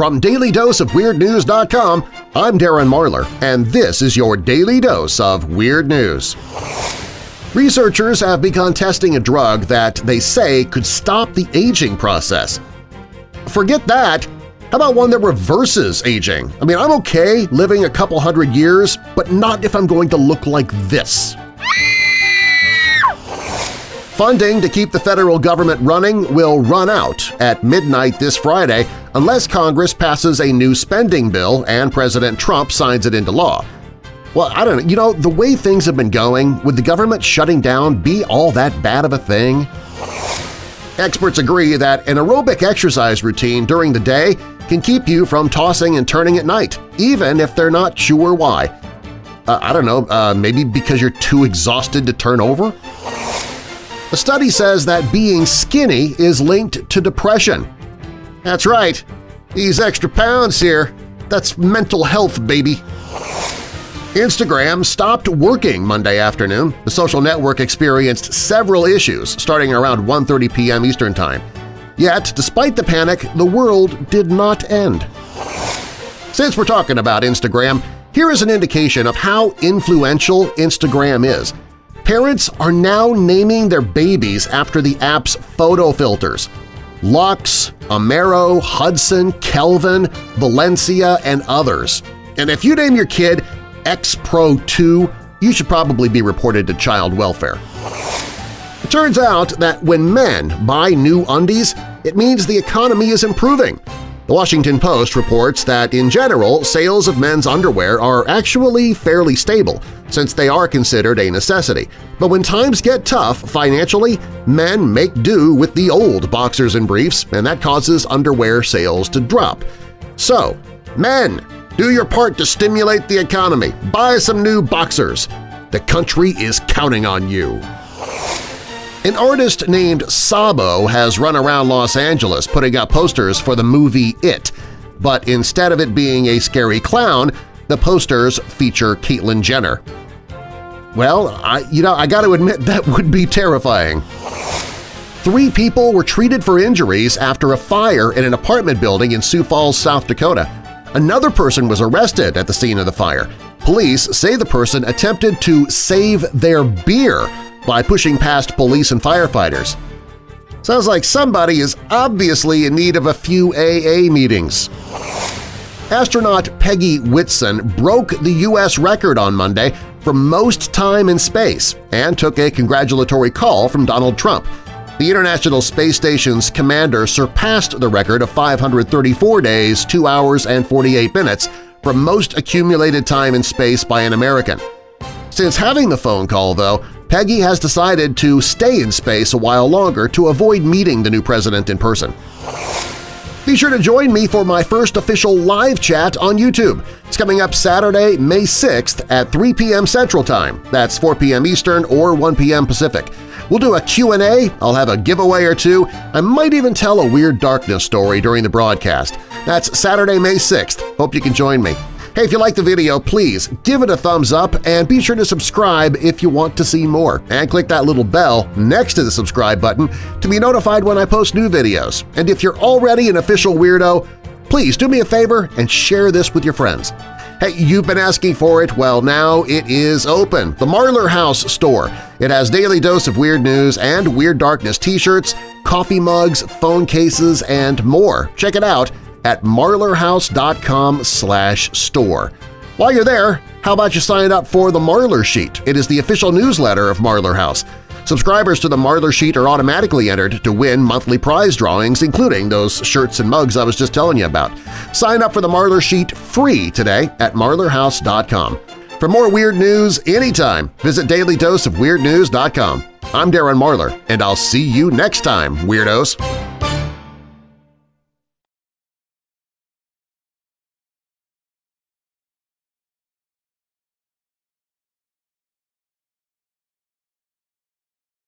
From DailyDoseOfWeirdNews.com, I'm Darren Marlar, and this is your Daily Dose of Weird News. Researchers have begun testing a drug that they say could stop the aging process. Forget that! How about one that reverses aging? I mean, I'm okay living a couple hundred years, but not if I'm going to look like this. Funding to keep the federal government running will run out at midnight this Friday unless Congress passes a new spending bill and President Trump signs it into law. Well, I don't know. You know, the way things have been going, would the government shutting down be all that bad of a thing? Experts agree that an aerobic exercise routine during the day can keep you from tossing and turning at night, even if they're not sure why. Uh, I don't know, uh, maybe because you're too exhausted to turn over? A study says that being skinny is linked to depression. That's right. These extra pounds here, that's mental health, baby. Instagram stopped working Monday afternoon. The social network experienced several issues starting around 1.30 p.m. Eastern Time. Yet, despite the panic, the world did not end. Since we're talking about Instagram, here is an indication of how influential Instagram is – Parents are now naming their babies after the app's photo filters. Lux, Amaro, Hudson, Kelvin, Valencia, and others. And if you name your kid X Pro 2, you should probably be reported to child welfare. It turns out that when men buy new undies, it means the economy is improving. The Washington Post reports that in general, sales of men's underwear are actually fairly stable, since they are considered a necessity. But when times get tough financially, men make do with the old boxers and briefs, and that causes underwear sales to drop. So, men, do your part to stimulate the economy. Buy some new boxers. The country is counting on you. An artist named Sabo has run around Los Angeles putting up posters for the movie It, but instead of it being a scary clown, the posters feature Caitlyn Jenner. Well, I, you know, I got to admit that would be terrifying. Three people were treated for injuries after a fire in an apartment building in Sioux Falls, South Dakota. Another person was arrested at the scene of the fire. Police say the person attempted to save their beer by pushing past police and firefighters. Sounds like somebody is obviously in need of a few AA meetings. Astronaut Peggy Whitson broke the U.S. record on Monday for most time in space and took a congratulatory call from Donald Trump. The International Space Station's commander surpassed the record of 534 days, 2 hours, and 48 minutes for most accumulated time in space by an American. Since having the phone call, though, Peggy has decided to stay in space a while longer to avoid meeting the new president in person. Be sure to join me for my first official live chat on YouTube. It's coming up Saturday, May 6th at 3 p.m. Central Time. That's 4 p.m. Eastern or 1 p.m. Pacific. We'll do a Q&A, I'll have a giveaway or two, I might even tell a Weird Darkness story during the broadcast. That's Saturday, May 6th. Hope you can join me. Hey, if you like the video, please give it a thumbs up and be sure to subscribe if you want to see more. And click that little bell next to the subscribe button to be notified when I post new videos. And if you're already an official weirdo, please do me a favor and share this with your friends. Hey, you've been asking for it? Well, now it is open. The Marlar House store. It has daily dose of weird news and Weird Darkness t-shirts, coffee mugs, phone cases, and more. Check it out at marlarhouse.com store. While you're there, how about you sign up for the Marlar Sheet? It is the official newsletter of Marlar House. Subscribers to the Marlar Sheet are automatically entered to win monthly prize drawings, including those shirts and mugs I was just telling you about. Sign up for the Marlar Sheet free today at marlarhouse.com. For more weird news anytime, visit dailydoseofweirdnews.com. I'm Darren Marlar, and I'll see you next time, Weirdos!